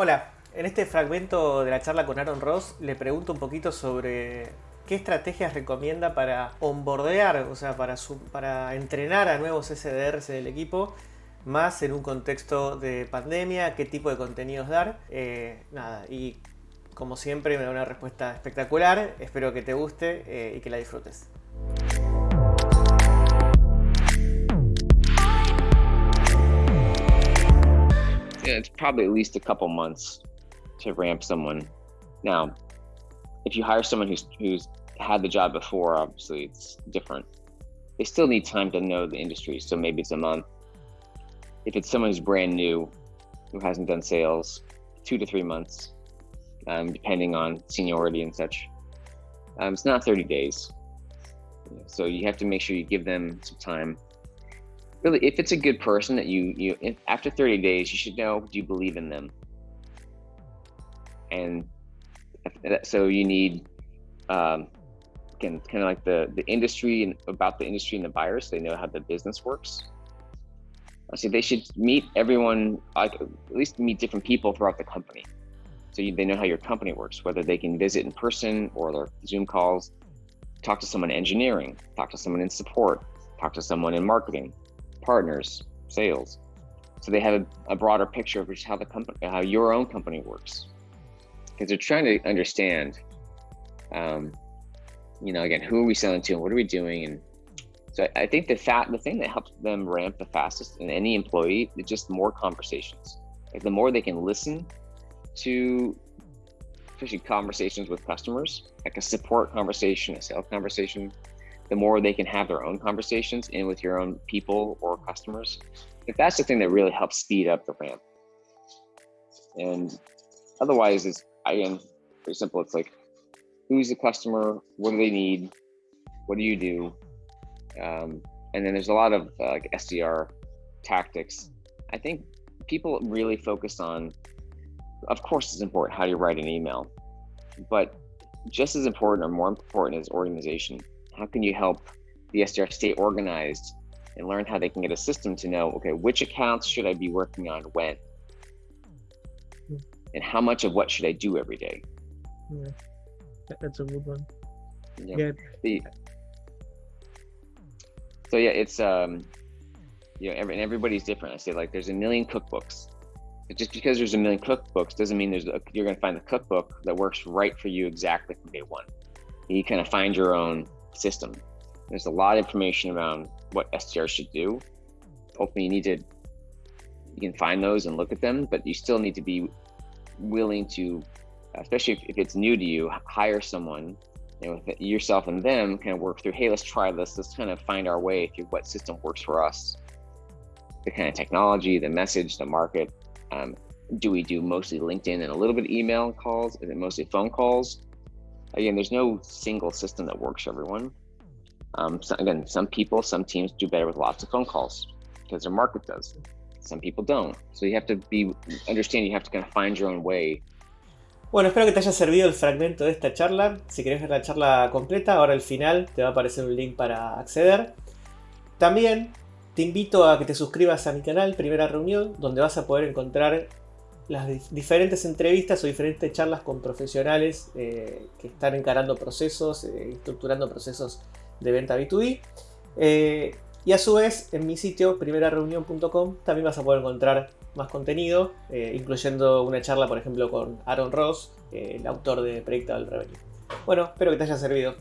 Hola, en este fragmento de la charla con Aaron Ross le pregunto un poquito sobre qué estrategias recomienda para onboardear, o sea, para, para entrenar a nuevos SDRs del equipo, más en un contexto de pandemia, qué tipo de contenidos dar. Eh, nada, y como siempre me da una respuesta espectacular, espero que te guste eh, y que la disfrutes. It's probably at least a couple months to ramp someone. Now, if you hire someone who's who's had the job before, obviously it's different. They still need time to know the industry, so maybe it's a month. If it's someone who's brand new, who hasn't done sales, two to three months, um, depending on seniority and such. Um, it's not 30 days. So you have to make sure you give them some time. Really, if it's a good person that you, you after 30 days, you should know, do you believe in them? And so you need, um, again, kind of like the, the industry and about the industry and the buyers, they know how the business works. So they should meet everyone, like at least meet different people throughout the company so you, they know how your company works, whether they can visit in person or their Zoom calls, talk to someone in engineering, talk to someone in support, talk to someone in marketing, partners, sales. So they have a, a broader picture of just how the company, how your own company works, because they're trying to understand, um, you know, again, who are we selling to and what are we doing? And so I think the fat, the thing that helps them ramp the fastest in any employee is just more conversations. Like the more they can listen to especially conversations with customers, like a support conversation, a sales conversation, the more they can have their own conversations in with your own people or customers. If that's the thing that really helps speed up the ramp. And otherwise, it's again very simple. It's like, who's the customer? What do they need? What do you do? Um, and then there's a lot of uh, like SDR tactics. I think people really focus on of course it's important how you write an email, but just as important or more important is organization. How can you help the SDR stay organized and learn how they can get a system to know, okay, which accounts should I be working on when? And how much of what should I do every day? Yeah, that's a good one. Yeah. yeah. The, so yeah, it's um, you know, every, and everybody's different. I say like there's a million cookbooks just because there's a million cookbooks doesn't mean there's a, you're going to find the cookbook that works right for you exactly from day one. You kind of find your own system. There's a lot of information around what SDR should do. Hopefully, you need to you can find those and look at them, but you still need to be willing to, especially if, if it's new to you, hire someone and with yourself and them kind of work through. Hey, let's try this. Let's kind of find our way through what system works for us. The kind of technology, the message, the market, um, do we do mostly LinkedIn and a little bit of email calls? Is it mostly phone calls? Again, there's no single system that works for everyone. Um, so again, some people, some teams do better with lots of phone calls because their market does. Some people don't. So you have to be, understand you have to kind of find your own way. Bueno, espero que te haya servido el fragmento de esta charla. Si querés ver la charla completa, ahora al final te va a aparecer un link para acceder. También Te invito a que te suscribas a mi canal Primera Reunión, donde vas a poder encontrar las diferentes entrevistas o diferentes charlas con profesionales eh, que están encarando procesos, eh, estructurando procesos de venta B2B. Eh, y a su vez, en mi sitio primerareunión.com también vas a poder encontrar más contenido, incluyendo una charla, por ejemplo, con Aaron Ross, el autor de Predictable Revenue. Bueno, espero que te haya servido.